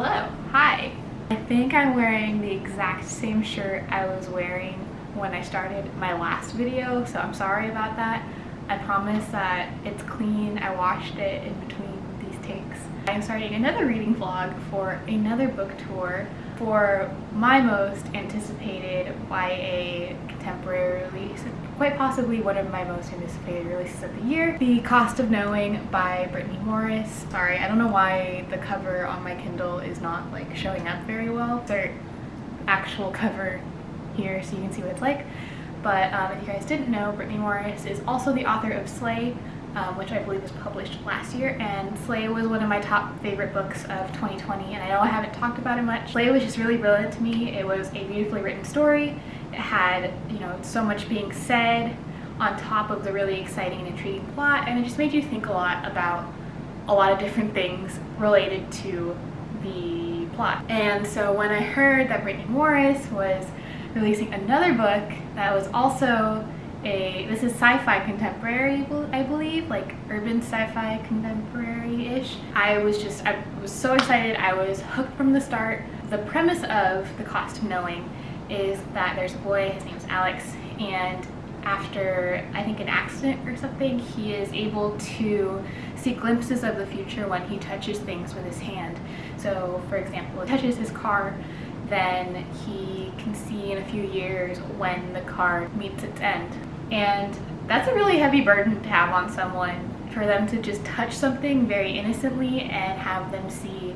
Hello, hi. I think I'm wearing the exact same shirt I was wearing when I started my last video, so I'm sorry about that. I promise that it's clean. I washed it in between these takes. I'm starting another reading vlog for another book tour for my most anticipated YA contemporary release, quite possibly one of my most anticipated releases of the year, The Cost of Knowing by Brittney Morris. Sorry, I don't know why the cover on my Kindle is not like showing up very well. Their actual cover here so you can see what it's like. But um, if you guys didn't know, Brittney Morris is also the author of Slay, um, which I believe was published last year, and Slay was one of my top favorite books of 2020, and I know I haven't talked about it much. Slay was just really brilliant to me. It was a beautifully written story. It had, you know, so much being said on top of the really exciting and intriguing plot, and it just made you think a lot about a lot of different things related to the plot. And so when I heard that Brittney Morris was releasing another book that was also a this is sci-fi contemporary I believe like urban sci-fi contemporary-ish. I was just I was so excited. I was hooked from the start. The premise of the cost of knowing is that there's a boy his name's Alex and after I think an accident or something he is able to see glimpses of the future when he touches things with his hand. So for example he touches his car then he can see in a few years when the car meets its end. And that's a really heavy burden to have on someone for them to just touch something very innocently and have them see,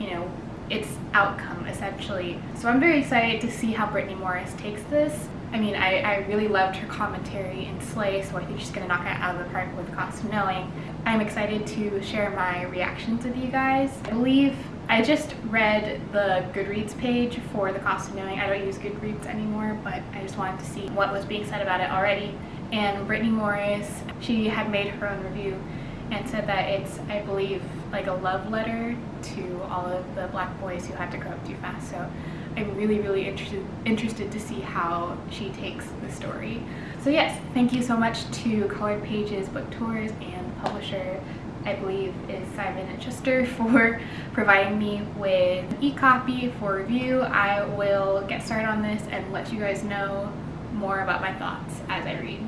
you know, its outcome essentially. So I'm very excited to see how Brittney Morris takes this. I mean, I, I really loved her commentary in Slay, so I think she's to knock it out of the park with Cost of Knowing. I'm excited to share my reactions with you guys. I believe I just read the Goodreads page for The Cost of Knowing. I don't use Goodreads anymore, but I just wanted to see what was being said about it already. And Brittney Morris, she had made her own review and said that it's, I believe, like a love letter to all of the black boys who had to grow up too fast. So I'm really, really interested, interested to see how she takes the story. So yes, thank you so much to Colored Pages Book Tours and the publisher I believe is Simon & Schuster for providing me with e-copy for review. I will get started on this and let you guys know more about my thoughts as I read.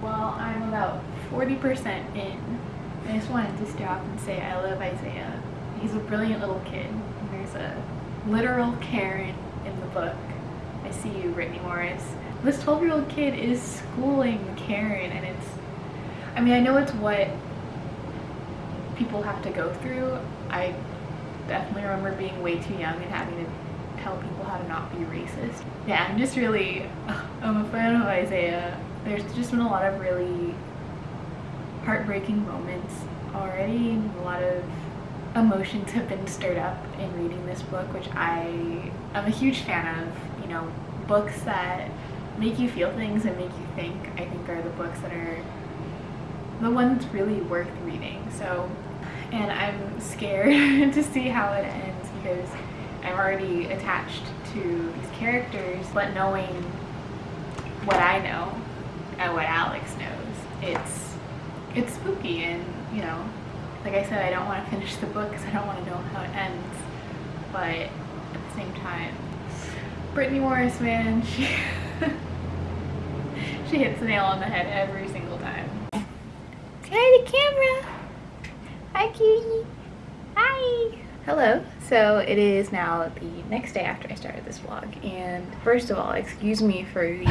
Well, I'm about 40% in. I just wanted to stop and say I love Isaiah. He's a brilliant little kid. There's a literal Karen in the book. I see you, Brittney Morris. This 12 year old kid is schooling Karen and it's I mean I know it's what people have to go through. I definitely remember being way too young and having to tell people how to not be racist. Yeah I'm just really I'm a fan of Isaiah. There's just been a lot of really heartbreaking moments already a lot of emotions have been stirred up in reading this book which I am a huge fan of you know books that make you feel things and make you think, I think are the books that are the ones really worth reading. So, and I'm scared to see how it ends because I'm already attached to these characters, but knowing what I know and what Alex knows, it's it's spooky and, you know, like I said, I don't want to finish the book because I don't want to know how it ends, but at the same time, Brittney Morris, man, she she hits the nail on the head every single time. Hi, the camera. Hi, cutie. Hi. Hello. So it is now the next day after I started this vlog, and first of all, excuse me for the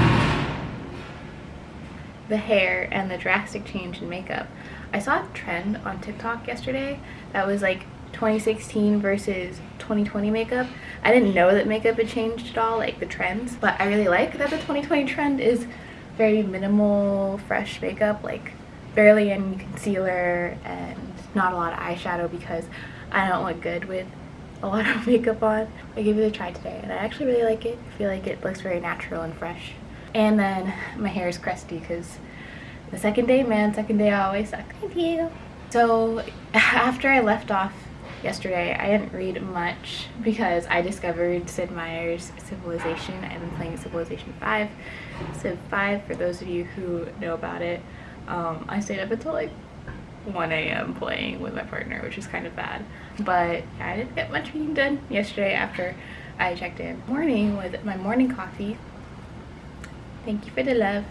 the hair and the drastic change in makeup. I saw a trend on TikTok yesterday that was like 2016 versus 2020 makeup. I didn't know that makeup had changed at all, like the trends, but I really like that the 2020 trend is very minimal fresh makeup like barely any concealer and not a lot of eyeshadow because I don't look good with a lot of makeup on. I gave it a try today and I actually really like it. I feel like it looks very natural and fresh. And then my hair is crusty because the second day, man, second day I always suck. Thank you. So after I left off yesterday. I didn't read much because I discovered Sid Meier's Civilization. I've been playing Civilization 5. Civ 5, for those of you who know about it. Um, I stayed up until like 1 a.m. playing with my partner, which is kind of bad. But I didn't get much reading done yesterday after I checked in. Morning with my morning coffee. Thank you for the love.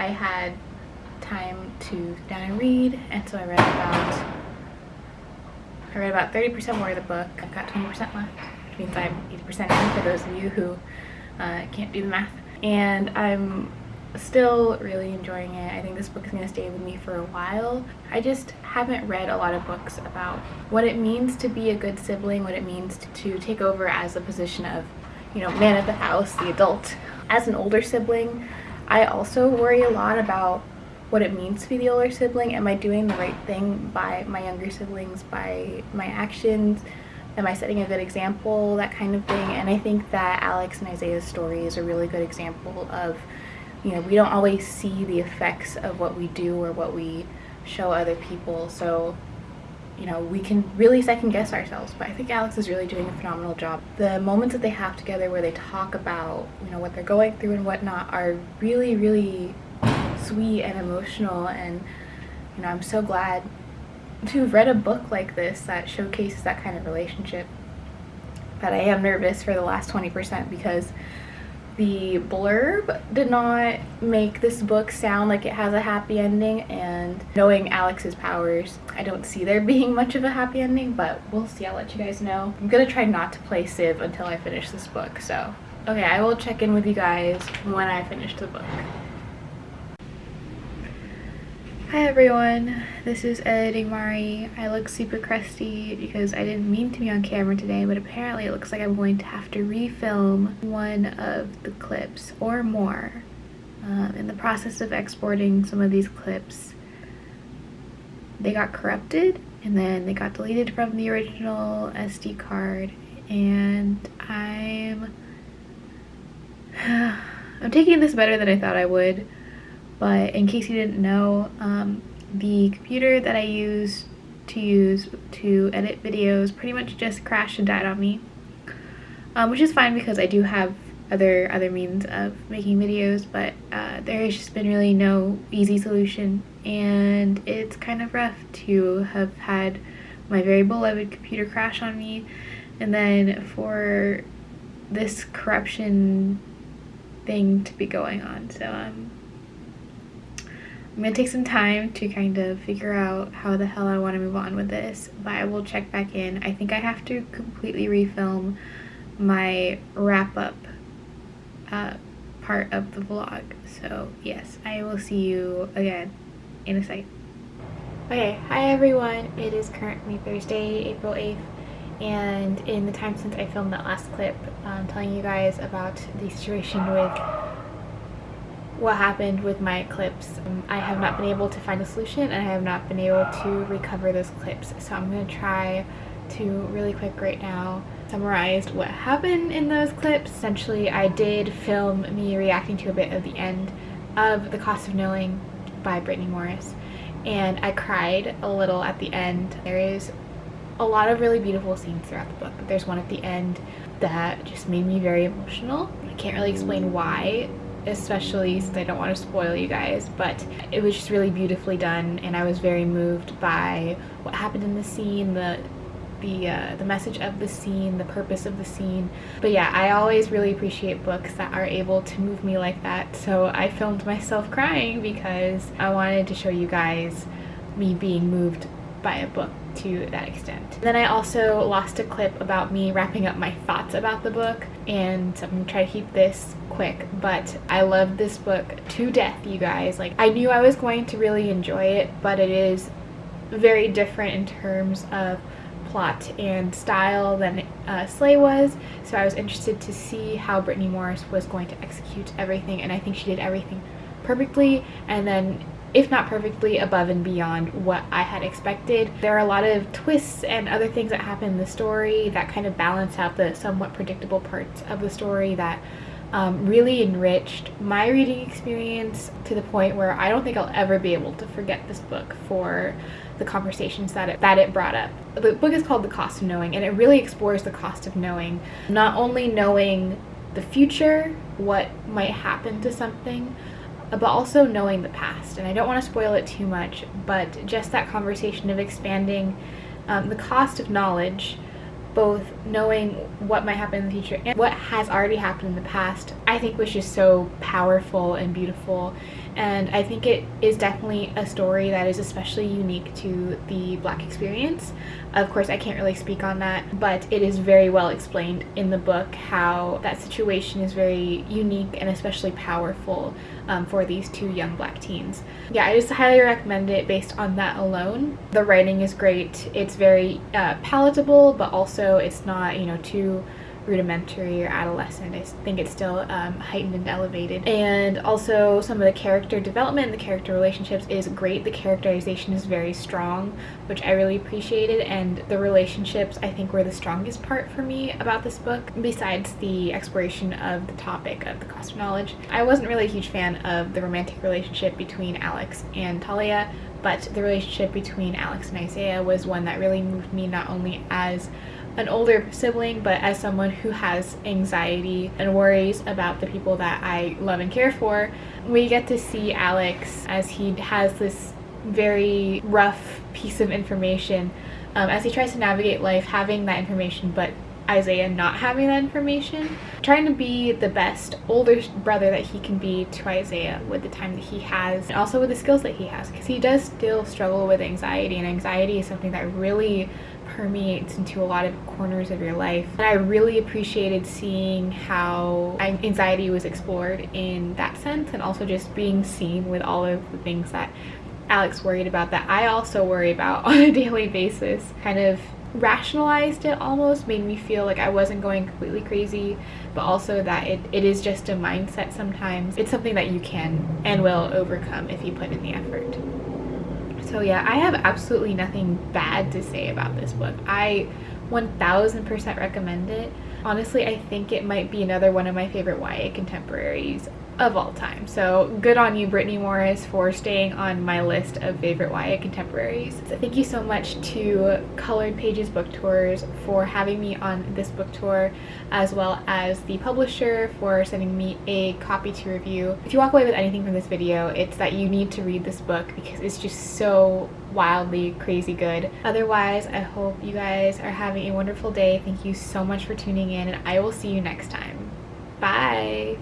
I had time to sit down and read, and so I read about I read about 30% more of the book. I've got 20% left, which means I'm 80% in for those of you who uh, can't do the math. And I'm still really enjoying it. I think this book is going to stay with me for a while. I just haven't read a lot of books about what it means to be a good sibling, what it means to, to take over as a position of, you know, man of the house, the adult. As an older sibling, I also worry a lot about what it means to be the older sibling. Am I doing the right thing by my younger siblings, by my actions? Am I setting a good example? That kind of thing. And I think that Alex and Isaiah's story is a really good example of, you know, we don't always see the effects of what we do or what we show other people. So, you know, we can really second guess ourselves. But I think Alex is really doing a phenomenal job. The moments that they have together where they talk about, you know, what they're going through and whatnot are really, really sweet and emotional and you know I'm so glad to have read a book like this that showcases that kind of relationship but I am nervous for the last 20% because the blurb did not make this book sound like it has a happy ending and knowing Alex's powers I don't see there being much of a happy ending but we'll see. I'll let you guys know. I'm gonna try not to play Civ until I finish this book so. Okay I will check in with you guys when I finish the book Hi everyone, this is editing Mari. I look super crusty because I didn't mean to be on camera today, but apparently it looks like I'm going to have to refilm one of the clips or more. Uh, in the process of exporting some of these clips, they got corrupted and then they got deleted from the original SD card and I'm I'm taking this better than I thought I would but in case you didn't know, um, the computer that I use to use to edit videos pretty much just crashed and died on me. Um, which is fine because I do have other other means of making videos, but uh, there has just been really no easy solution and it's kind of rough to have had my very beloved computer crash on me and then for this corruption thing to be going on. So um, I'm gonna take some time to kind of figure out how the hell I want to move on with this, but I will check back in. I think I have to completely refilm my wrap-up uh, part of the vlog. So yes, I will see you again in a sec. Okay, hi everyone. It is currently Thursday, April 8th, and in the time since I filmed that last clip, I'm telling you guys about the situation with what happened with my clips. Um, I have not been able to find a solution and I have not been able to recover those clips. So I'm going to try to really quick right now summarize what happened in those clips. Essentially, I did film me reacting to a bit of the end of The Cost of Knowing by Brittney Morris and I cried a little at the end. There is a lot of really beautiful scenes throughout the book, but there's one at the end that just made me very emotional. I can't really explain why especially since I don't want to spoil you guys, but it was just really beautifully done and I was very moved by what happened in the scene, the the uh, the message of the scene, the purpose of the scene. But yeah, I always really appreciate books that are able to move me like that. So I filmed myself crying because I wanted to show you guys me being moved by a book to that extent. Then I also lost a clip about me wrapping up my thoughts about the book and I'm gonna try to keep this quick but I love this book to death you guys. Like I knew I was going to really enjoy it but it is very different in terms of plot and style than uh, Slay was. So I was interested to see how Brittney Morris was going to execute everything and I think she did everything perfectly. And then if not perfectly, above and beyond what I had expected. There are a lot of twists and other things that happen in the story that kind of balance out the somewhat predictable parts of the story that um, really enriched my reading experience to the point where I don't think I'll ever be able to forget this book for the conversations that it, that it brought up. The book is called The Cost of Knowing and it really explores the cost of knowing. Not only knowing the future, what might happen to something, but also knowing the past. And I don't want to spoil it too much, but just that conversation of expanding um, the cost of knowledge both knowing what might happen in the future and what has already happened in the past, I think was just so powerful and beautiful. And I think it is definitely a story that is especially unique to the black experience. Of course, I can't really speak on that, but it is very well explained in the book how that situation is very unique and especially powerful um, for these two young black teens. Yeah, I just highly recommend it based on that alone. The writing is great. It's very uh, palatable, but also it's not, you know, too rudimentary or adolescent. I think it's still um, heightened and elevated. And also some of the character development, the character relationships is great. The characterization is very strong, which I really appreciated. And the relationships I think were the strongest part for me about this book, besides the exploration of the topic of the cost of knowledge. I wasn't really a huge fan of the romantic relationship between Alex and Talia, but the relationship between Alex and Isaiah was one that really moved me not only as an older sibling, but as someone who has anxiety and worries about the people that I love and care for, we get to see Alex as he has this very rough piece of information um, as he tries to navigate life having that information but Isaiah not having that information, trying to be the best older brother that he can be to Isaiah with the time that he has and also with the skills that he has because he does still struggle with anxiety and anxiety is something that really permeates into a lot of corners of your life. And I really appreciated seeing how anxiety was explored in that sense and also just being seen with all of the things that Alex worried about that I also worry about on a daily basis. Kind of rationalized it almost, made me feel like I wasn't going completely crazy, but also that it, it is just a mindset sometimes. It's something that you can and will overcome if you put in the effort. So yeah, I have absolutely nothing bad to say about this book. I 1000% recommend it. Honestly, I think it might be another one of my favorite YA contemporaries of all time. So good on you, Brittney Morris, for staying on my list of favorite YA contemporaries. So thank you so much to Colored Pages Book Tours for having me on this book tour, as well as the publisher for sending me a copy to review. If you walk away with anything from this video, it's that you need to read this book because it's just so wildly crazy good. Otherwise, I hope you guys are having a wonderful day. Thank you so much for tuning in and I will see you next time. Bye!